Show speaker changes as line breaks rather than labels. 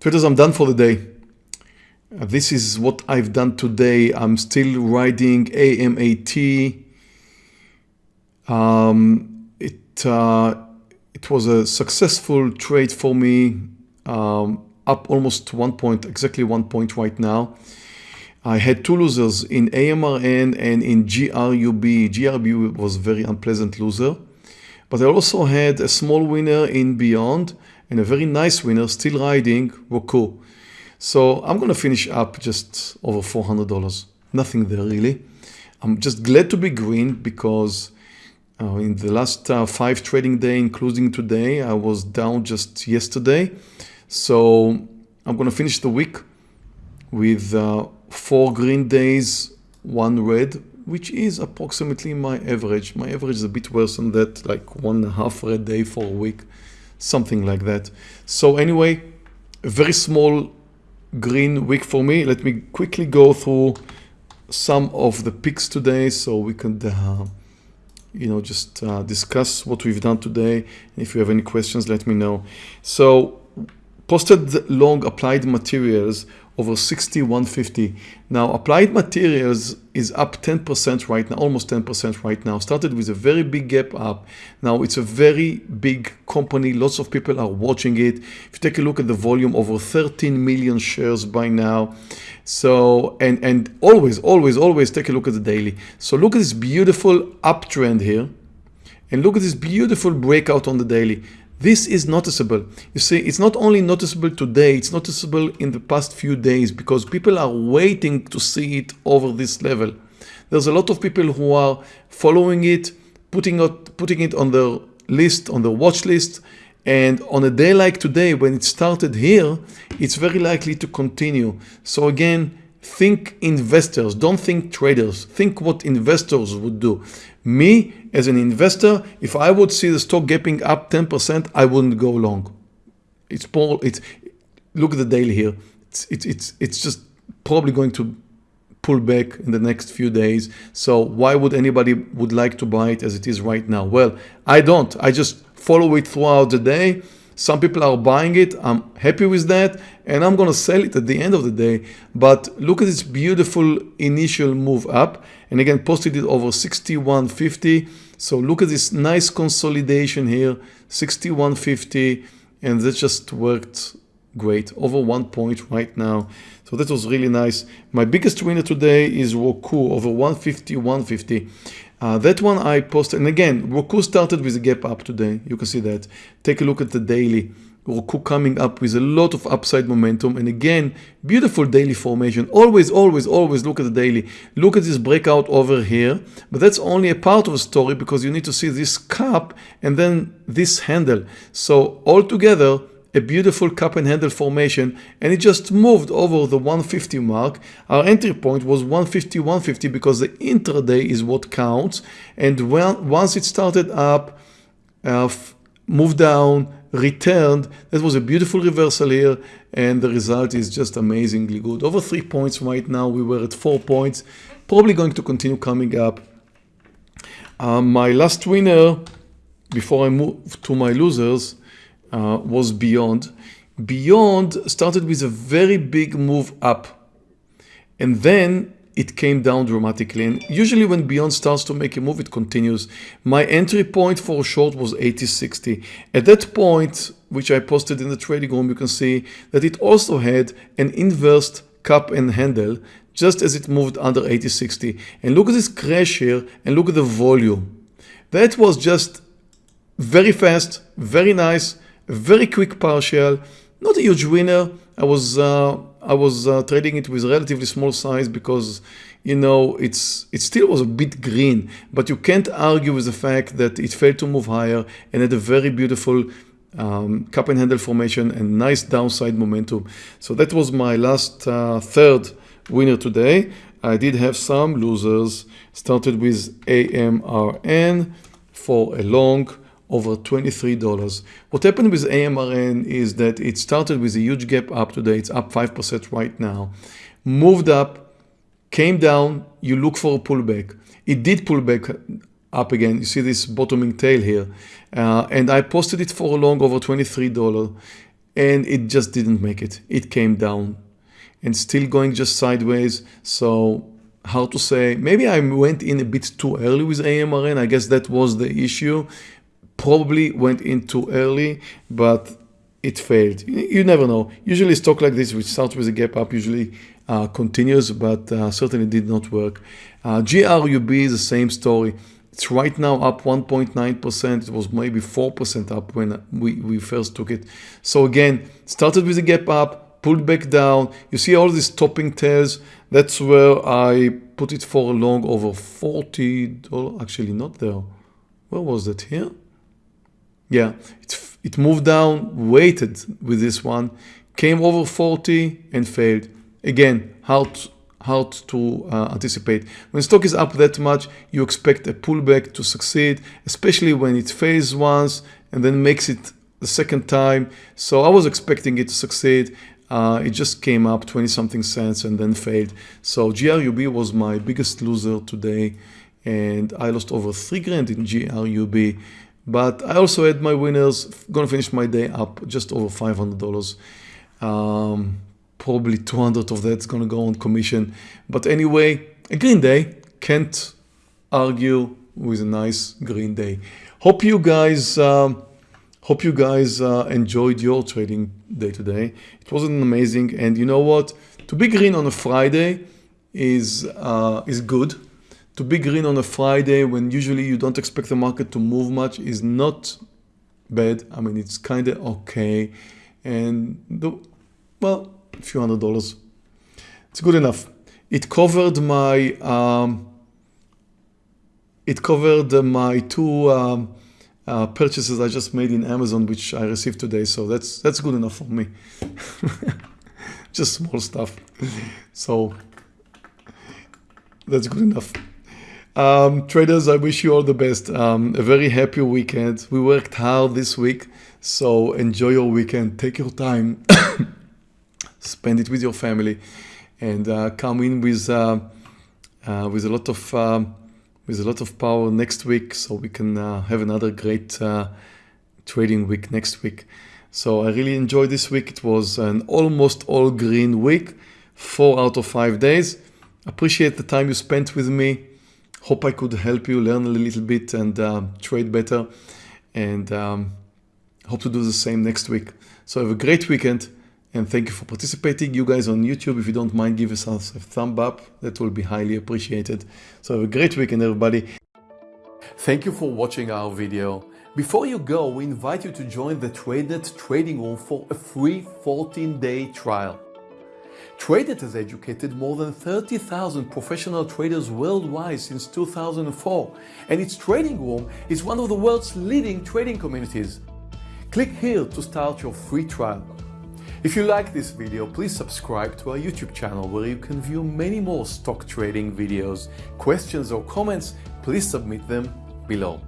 Traders, I'm done for the day. Uh, this is what I've done today. I'm still riding AMAT. Um, it, uh, it was a successful trade for me, um, up almost one point, exactly one point right now. I had two losers in AMRN and in GRUB. GRUB was very unpleasant loser. But I also had a small winner in Beyond and a very nice winner still riding Roku. So I'm going to finish up just over $400. Nothing there really. I'm just glad to be green because uh, in the last uh, five trading day, including today, I was down just yesterday. So I'm going to finish the week with uh, four green days, one red, which is approximately my average. My average is a bit worse than that, like one and a half red day for a week something like that. So anyway, a very small green week for me. Let me quickly go through some of the picks today so we can uh, you know just uh, discuss what we've done today if you have any questions let me know so posted long applied materials over 6150. Now applied materials is up 10% right now, almost 10% right now. Started with a very big gap up. Now it's a very big company. Lots of people are watching it. If you take a look at the volume, over 13 million shares by now. So, and, and always, always, always take a look at the daily. So look at this beautiful uptrend here and look at this beautiful breakout on the daily. This is noticeable. You see, it's not only noticeable today, it's noticeable in the past few days because people are waiting to see it over this level. There's a lot of people who are following it, putting it, putting it on their list, on their watch list, and on a day like today, when it started here, it's very likely to continue. So again, think investors, don't think traders. Think what investors would do. Me, as an investor, if I would see the stock gapping up 10%, I wouldn't go long. It's, Paul, it's look at the daily here. It's, it's, it's, it's just probably going to pull back in the next few days. So why would anybody would like to buy it as it is right now? Well, I don't. I just follow it throughout the day. Some people are buying it. I'm happy with that. And I'm going to sell it at the end of the day. But look at this beautiful initial move up and again posted it over 6150 so look at this nice consolidation here 6150 and that just worked great over one point right now so that was really nice my biggest winner today is Roku over 150 150 uh, that one I posted and again Roku started with a gap up today. You can see that. Take a look at the daily. Roku coming up with a lot of upside momentum and again beautiful daily formation. Always always always look at the daily. Look at this breakout over here but that's only a part of the story because you need to see this cup and then this handle. So altogether a beautiful cup and handle formation and it just moved over the 150 mark our entry point was 150 150 because the intraday is what counts and when once it started up uh, moved down returned. That was a beautiful reversal here and the result is just amazingly good. Over three points right now. We were at four points. Probably going to continue coming up. Um, my last winner before I move to my losers uh, was Beyond. Beyond started with a very big move up and then it came down dramatically and usually when Beyond starts to make a move it continues. My entry point for short was 80.60. At that point which I posted in the trading room you can see that it also had an inverse cup and handle just as it moved under 80.60 and look at this crash here and look at the volume. That was just very fast, very nice, very quick partial, not a huge winner. I was uh, I was uh, trading it with relatively small size because you know it's it still was a bit green but you can't argue with the fact that it failed to move higher and had a very beautiful um, cup and handle formation and nice downside momentum so that was my last uh, third winner today I did have some losers started with AMRN for a long over $23. What happened with AMRN is that it started with a huge gap up today. It's up 5% right now. Moved up, came down, you look for a pullback. It did pull back up again. You see this bottoming tail here. Uh, and I posted it for a long over $23. and it just didn't make it. It came down and still going just sideways. So how to say. Maybe I went in a bit too early with AMRN. I guess that was the issue. Probably went in too early, but it failed. You never know. Usually stock like this, which starts with a gap up, usually uh, continues, but uh, certainly did not work. Uh, GRUB is the same story. It's right now up 1.9%. It was maybe 4% up when we, we first took it. So again, started with a gap up, pulled back down. You see all these topping tails. That's where I put it for a long over $40. Actually, not there. Where was that? Here? Yeah, it, it moved down, waited with this one, came over 40 and failed. Again, hard, hard to uh, anticipate. When stock is up that much, you expect a pullback to succeed, especially when it fails once and then makes it the second time. So I was expecting it to succeed. Uh, it just came up 20 something cents and then failed. So GRUB was my biggest loser today and I lost over three grand in GRUB. But I also had my winners, gonna finish my day up just over $500. Um, probably 200 of that's gonna go on commission. But anyway, a green day, can't argue with a nice green day. Hope you guys, um, hope you guys uh, enjoyed your trading day today. It wasn't amazing, and you know what? To be green on a Friday is uh, is good to be green on a Friday when usually you don't expect the market to move much is not bad. I mean, it's kind of okay. And the, well, a few hundred dollars. It's good enough. It covered my, um, it covered my two um, uh, purchases I just made in Amazon, which I received today. So that's, that's good enough for me. just small stuff. So that's good enough. Um, traders, I wish you all the best. Um, a very happy weekend. We worked hard this week, so enjoy your weekend. Take your time, spend it with your family, and uh, come in with uh, uh, with a lot of um, with a lot of power next week, so we can uh, have another great uh, trading week next week. So I really enjoyed this week. It was an almost all green week, four out of five days. Appreciate the time you spent with me hope I could help you learn a little bit and uh, trade better and um, hope to do the same next week. So have a great weekend and thank you for participating. You guys on YouTube, if you don't mind, give us a thumb up. That will be highly appreciated. So have a great weekend, everybody. Thank you for watching our video. Before you go, we invite you to join the TradeNet trading room for a free 14-day trial. TradeNet has educated more than 30,000 professional traders worldwide since 2004, and its trading room is one of the world's leading trading communities. Click here to start your free trial. If you like this video, please subscribe to our YouTube channel where you can view many more stock trading videos. Questions or comments, please submit them below.